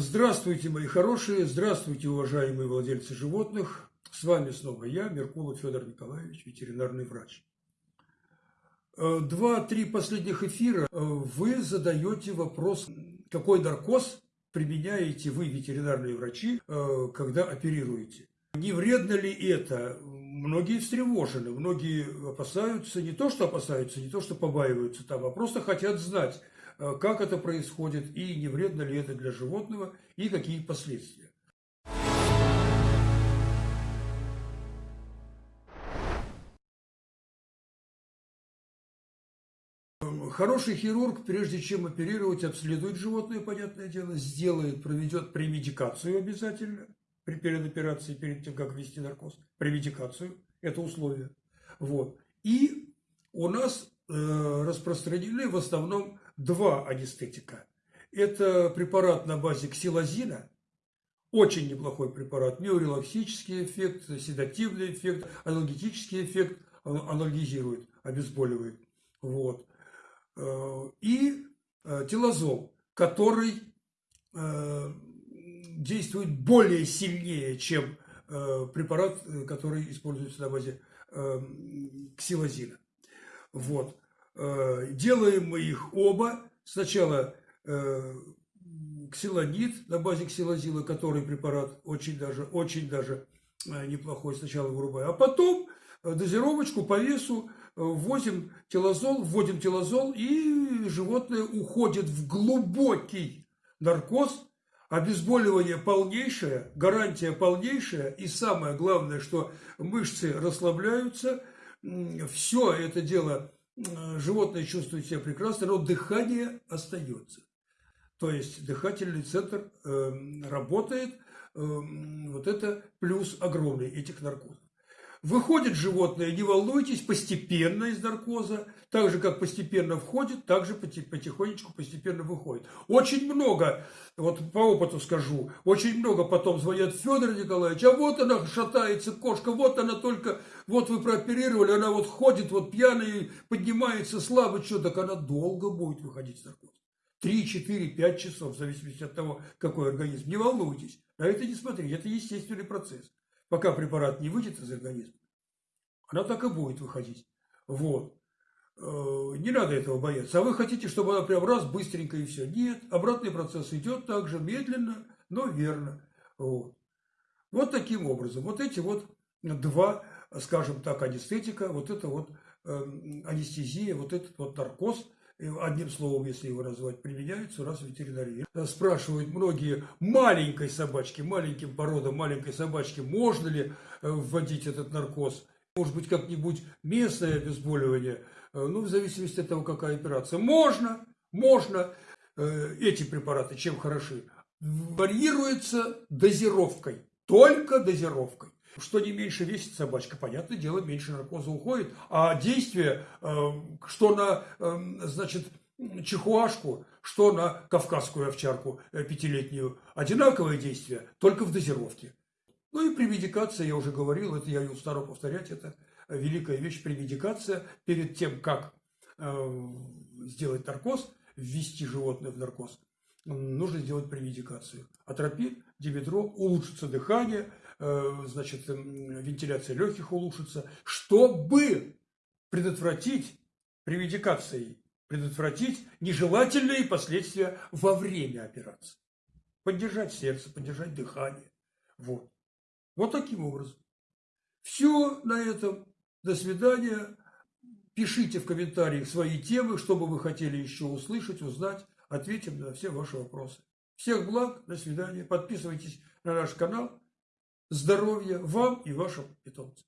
Здравствуйте, мои хорошие, здравствуйте, уважаемые владельцы животных. С вами снова я, Меркулов Федор Николаевич, ветеринарный врач. Э, два-три последних эфира э, вы задаете вопрос, какой наркоз применяете вы, ветеринарные врачи, э, когда оперируете. Не вредно ли это? Многие встревожены, многие опасаются, не то что опасаются, не то что побаиваются там, а просто хотят знать, как это происходит и не вредно ли это для животного и какие последствия. Хороший хирург, прежде чем оперировать, обследует животное, понятное дело, сделает, проведет премедикацию обязательно, перед операцией, перед тем, как ввести наркоз, премедикацию, это условие. Вот. И у нас э, распространены в основном два анестетика. Это препарат на базе ксилозина, очень неплохой препарат, миорелаксический эффект, седативный эффект, аналгетический эффект, анальгизирует, обезболивает. Вот. Э, и э, телозол, который э, действует более сильнее, чем препарат, который используется на базе ксилозина. Вот. Э, делаем мы их оба. Сначала э, ксилонит на базе ксилозила, который препарат очень даже, очень даже э, неплохой, сначала вырубаем. А потом дозировочку по весу вводим телозол, вводим телозол, и животное уходит в глубокий наркоз, обезболивание полнейшее, гарантия полнейшая, и самое главное, что мышцы расслабляются, все это дело Э, животное чувствует себя прекрасно, но дыхание остается. То есть дыхательный центр э, работает, э, вот это плюс огромный этих наркозов. Выходит животное, не волнуйтесь, постепенно из наркоза, так же, как постепенно входит, так же потихонечку, постепенно выходит. Очень много, вот по опыту скажу, очень много потом звонят, Федор Николаевич, а вот она шатается, кошка, вот она только, вот вы прооперировали, она вот ходит, вот пьяная, поднимается слабо, что, так она долго будет выходить из наркоза. Три, четыре, пять часов, в зависимости от того, какой организм. Не волнуйтесь, на это не смотрите, это естественный процесс пока препарат не выйдет из организма, она так и будет выходить. Вот. Э, не надо этого бояться. А вы хотите, чтобы она прям раз быстренько и все. Нет, обратный процесс идет также медленно, но верно. Вот. вот таким образом. Вот эти вот два, скажем так, анестетика, вот это вот э, анестезия, вот этот вот наркоз – одним словом, если его назвать, применяются у нас в ветеринарии. Спрашивают многие маленькой собачки, маленьким породам маленькой собачки, можно ли э, вводить этот наркоз. Может быть, как-нибудь местное обезболивание, э, ну, в зависимости от того, какая операция. Можно, можно. Э, эти препараты чем хороши? Варьируется дозировкой, только дозировкой. Что не меньше весит собачка, понятное дело, меньше наркоза уходит. А действие, э, что на, э, значит, чихуашку, что на кавказскую овчарку э, пятилетнюю, одинаковое действие, только в дозировке. Ну и прemедикация, я уже говорил, это я не устану повторять, это великая вещь, прemедикация. Перед тем, как сделать наркоз, ввести животное в наркоз, нужно сделать прemедикацию. Атропин, димедро, улучшится дыхание, Э, значит, эм, вентиляция легких улучшится, чтобы предотвратить преведикацией, предотвратить нежелательные последствия во время операции. Поддержать сердце, поддержать дыхание. Вот. Вот таким образом. Все на этом. До свидания. Пишите в комментариях свои темы, что бы вы хотели еще услышать, узнать. Ответим на все ваши вопросы. Всех благ, до свидания. Подписывайтесь на наш канал здоровья вам и вашим питомцам.